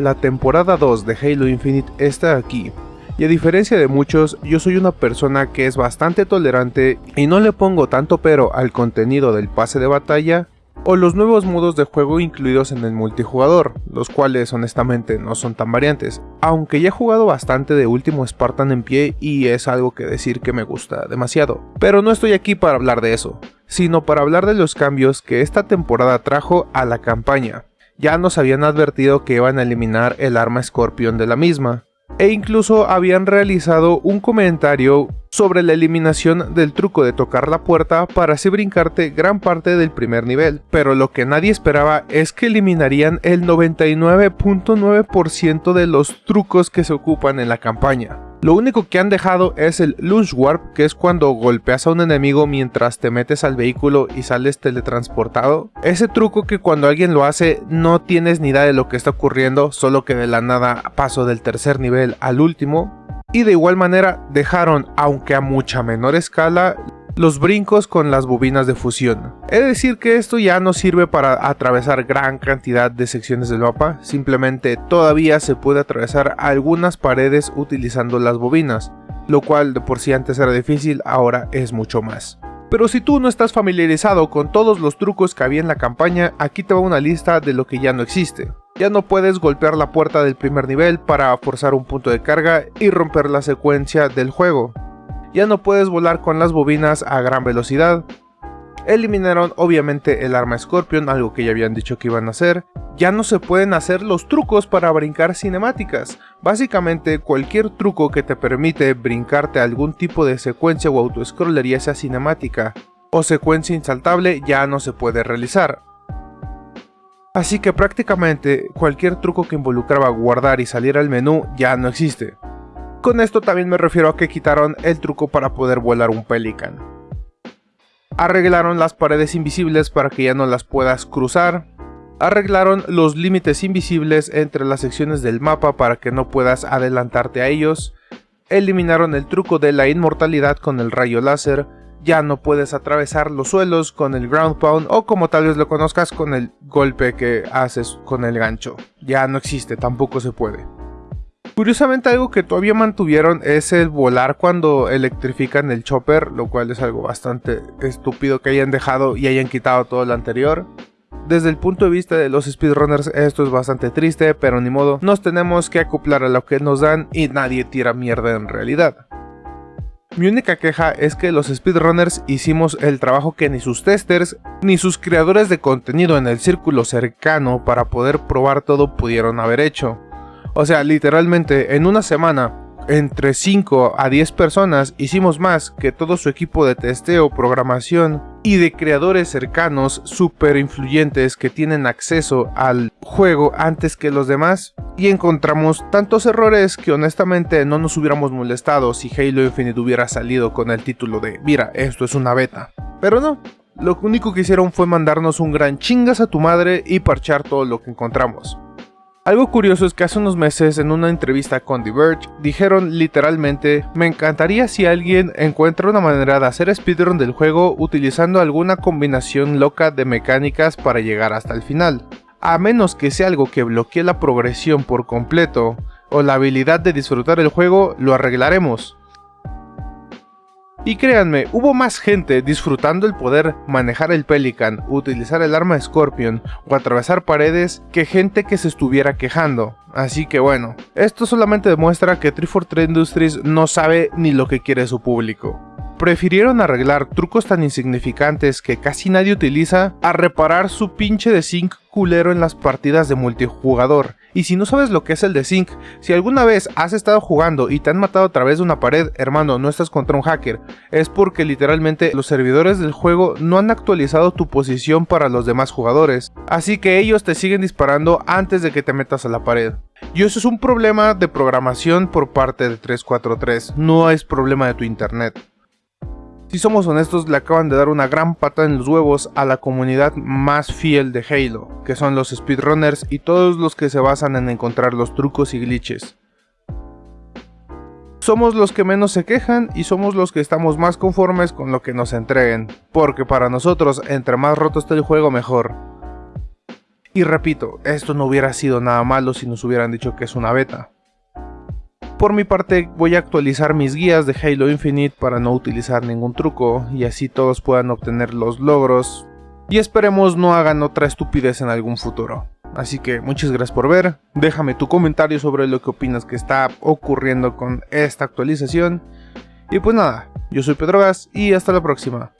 La temporada 2 de Halo Infinite está aquí, y a diferencia de muchos, yo soy una persona que es bastante tolerante y no le pongo tanto pero al contenido del pase de batalla o los nuevos modos de juego incluidos en el multijugador, los cuales honestamente no son tan variantes, aunque ya he jugado bastante de Último Spartan en pie y es algo que decir que me gusta demasiado. Pero no estoy aquí para hablar de eso, sino para hablar de los cambios que esta temporada trajo a la campaña. Ya nos habían advertido que iban a eliminar el arma Scorpion de la misma, e incluso habían realizado un comentario sobre la eliminación del truco de tocar la puerta para así brincarte gran parte del primer nivel, pero lo que nadie esperaba es que eliminarían el 99.9% de los trucos que se ocupan en la campaña. Lo único que han dejado es el Lunge Warp, que es cuando golpeas a un enemigo mientras te metes al vehículo y sales teletransportado. Ese truco que cuando alguien lo hace no tienes ni idea de lo que está ocurriendo, solo que de la nada paso del tercer nivel al último. Y de igual manera dejaron, aunque a mucha menor escala, los brincos con las bobinas de fusión. Es decir que esto ya no sirve para atravesar gran cantidad de secciones del mapa, simplemente todavía se puede atravesar algunas paredes utilizando las bobinas, lo cual de por sí antes era difícil, ahora es mucho más. Pero si tú no estás familiarizado con todos los trucos que había en la campaña, aquí te va una lista de lo que ya no existe. Ya no puedes golpear la puerta del primer nivel para forzar un punto de carga y romper la secuencia del juego ya no puedes volar con las bobinas a gran velocidad. Eliminaron obviamente el arma Scorpion, algo que ya habían dicho que iban a hacer. Ya no se pueden hacer los trucos para brincar cinemáticas. Básicamente cualquier truco que te permite brincarte algún tipo de secuencia o autoscroller ya sea cinemática o secuencia insaltable ya no se puede realizar. Así que prácticamente cualquier truco que involucraba guardar y salir al menú ya no existe. Con esto también me refiero a que quitaron el truco para poder volar un pelican. Arreglaron las paredes invisibles para que ya no las puedas cruzar. Arreglaron los límites invisibles entre las secciones del mapa para que no puedas adelantarte a ellos. Eliminaron el truco de la inmortalidad con el rayo láser. Ya no puedes atravesar los suelos con el ground pound o como tal vez lo conozcas con el golpe que haces con el gancho. Ya no existe, tampoco se puede. Curiosamente algo que todavía mantuvieron es el volar cuando electrifican el chopper, lo cual es algo bastante estúpido que hayan dejado y hayan quitado todo lo anterior. Desde el punto de vista de los speedrunners esto es bastante triste, pero ni modo, nos tenemos que acoplar a lo que nos dan y nadie tira mierda en realidad. Mi única queja es que los speedrunners hicimos el trabajo que ni sus testers ni sus creadores de contenido en el círculo cercano para poder probar todo pudieron haber hecho. O sea, literalmente en una semana, entre 5 a 10 personas hicimos más que todo su equipo de testeo, programación y de creadores cercanos super influyentes que tienen acceso al juego antes que los demás y encontramos tantos errores que honestamente no nos hubiéramos molestado si Halo Infinite hubiera salido con el título de mira, esto es una beta. Pero no, lo único que hicieron fue mandarnos un gran chingas a tu madre y parchar todo lo que encontramos. Algo curioso es que hace unos meses en una entrevista con The Verge dijeron literalmente me encantaría si alguien encuentra una manera de hacer speedrun del juego utilizando alguna combinación loca de mecánicas para llegar hasta el final. A menos que sea algo que bloquee la progresión por completo o la habilidad de disfrutar el juego, lo arreglaremos. Y créanme, hubo más gente disfrutando el poder manejar el Pelican, utilizar el arma Scorpion o atravesar paredes que gente que se estuviera quejando. Así que bueno, esto solamente demuestra que 343 Industries no sabe ni lo que quiere su público. Prefirieron arreglar trucos tan insignificantes que casi nadie utiliza a reparar su pinche de zinc culero en las partidas de multijugador. Y si no sabes lo que es el de Sync, si alguna vez has estado jugando y te han matado a través de una pared, hermano, no estás contra un hacker. Es porque literalmente los servidores del juego no han actualizado tu posición para los demás jugadores. Así que ellos te siguen disparando antes de que te metas a la pared. Y eso es un problema de programación por parte de 343, no es problema de tu internet. Si somos honestos, le acaban de dar una gran pata en los huevos a la comunidad más fiel de Halo, que son los speedrunners y todos los que se basan en encontrar los trucos y glitches. Somos los que menos se quejan y somos los que estamos más conformes con lo que nos entreguen, porque para nosotros entre más roto esté el juego mejor. Y repito, esto no hubiera sido nada malo si nos hubieran dicho que es una beta. Por mi parte voy a actualizar mis guías de Halo Infinite para no utilizar ningún truco y así todos puedan obtener los logros y esperemos no hagan otra estupidez en algún futuro. Así que muchas gracias por ver, déjame tu comentario sobre lo que opinas que está ocurriendo con esta actualización y pues nada, yo soy Pedro Gas y hasta la próxima.